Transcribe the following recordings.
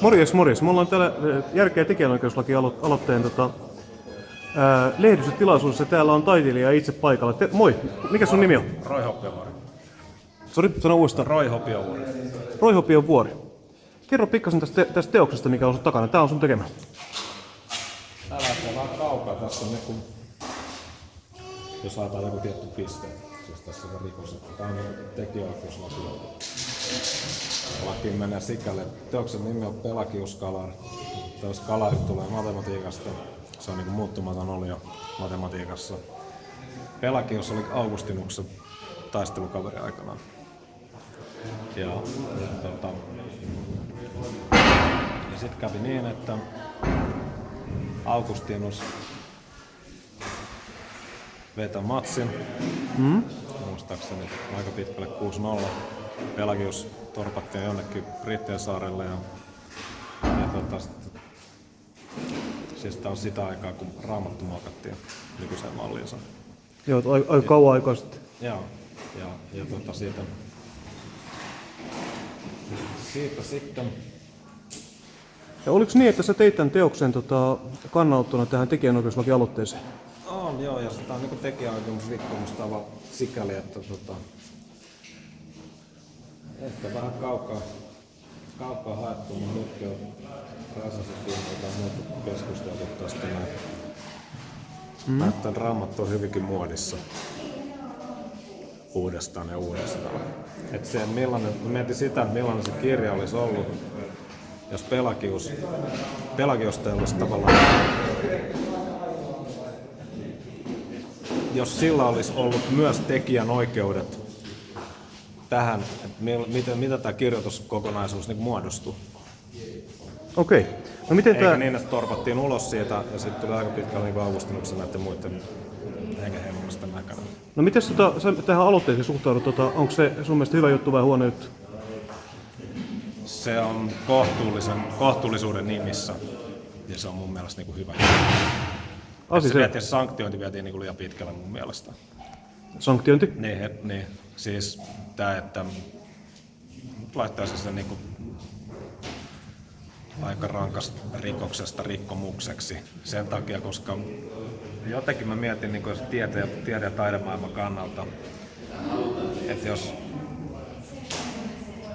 Morjes, morjes. Me ollaan täällä äh, Järkeä tekijänoikeuslaki-aloitteen tota, ää, lehdistötilaisuudessa. Täällä on taiteilija itse paikalla. Te, moi, mikä sun nimi on? Roy Hopiovuori. Sori, sano uudestaan. Roy Hopiovuori. Roy Hopion vuori. Kerro pikkasen tästä, tästä teoksesta, mikä on sun takana. Tää on sun tekemä. Tää lähtee vähän kaukaa. Tässä on niinku, jos ajatellaan joku tietty piste, siis tässä on rikos, että tää on tekijäoikeuslaki. Laki menee sikäli. Teoksen nimi on Pelagiuskalar. Teos kalari tulee matematiikasta. Se on niinku muuttumaton olio matematiikassa. Pelagius oli Augustinuksen taistelukaveri aikanaan. Ja, ja, tota, ja sitten kävi niin, että Augustinus vetä matsin. Mm. Muistaakseni aika pitkälle 6-0. Pelagius torpattiin jonnekin Brittien saarelle ja, ja tota, siis tää on sitä aikaa, kun raamattu muokattiin nykyiseen malliinsa. Joo, aika, kauan aikaa sitten. Joo, ja, ja tota, siitä, siitä sitten Ja oliko niin, että sä teit tämän teoksen tota, kannanottona tähän tekijänoikeuslaki-aloitteeseen? On joo, ja sitä on niinku tekijäoikeusrikkomustava sikäli, että tota, ehkä vähän kaukaa, kaukaa haettu, mutta nytkin on Räsäsen tai muuta keskusteltu tästä näin. Mm. Näyttää, että raamattu on hyvinkin muodissa uudestaan ja uudestaan. Et se, millainen, mietin sitä, että millainen se kirja olisi ollut, jos Pelagius, Pelagiosta ei olisi tavallaan jos sillä olisi ollut myös tekijän oikeudet tähän, että miten, mitä tämä kirjoituskokonaisuus niin muodostui. Okei. No miten Eikä tää... niin, että torpattiin ulos siitä ja sitten tuli aika pitkälle niin avustinuksen näiden muiden hengenheimollisten näkönä. No miten tota, sä tähän aloitteeseen suhtaudut? Tota, onko se sun mielestä hyvä juttu vai huono juttu? Se on kohtuullisen, kohtuullisuuden nimissä ja se on mun mielestä niin kuin hyvä. Asi Se se, vietiin, sanktiointi vietiin niin kuin liian pitkälle mun mielestä. Sanktiointi. Niin, niin. siis tämä, että laittaisi sen niinku aika rankasta rikoksesta rikkomukseksi sen takia, koska jotenkin mä mietin niin jos tiede, tiede- ja taidemaailman kannalta, että jos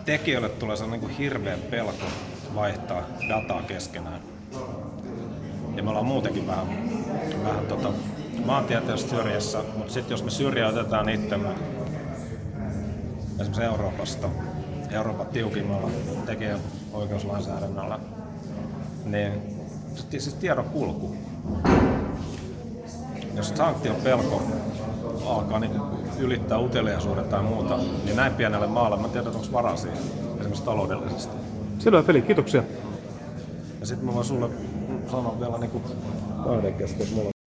tekijöille tulee sellainen niin hirveä pelko vaihtaa dataa keskenään, ja me ollaan muutenkin vähän, vähän tota, maantieteellisesti syrjässä, mutta sitten jos me syrjäytetään itsemme esimerkiksi Euroopasta, Euroopan tiukimmalla tekijän oikeuslainsäädännöllä, niin se- siis tiedon kulku. Jos sanktion pelko alkaa niin ylittää uteliaisuuden tai muuta, niin näin pienelle maalle mä tiedän, onko varaa siihen, esimerkiksi taloudellisesti. Selvä peli, kiitoksia. Ja sitten mä voin sulle sanoa vielä niinku kahden kesken, mulla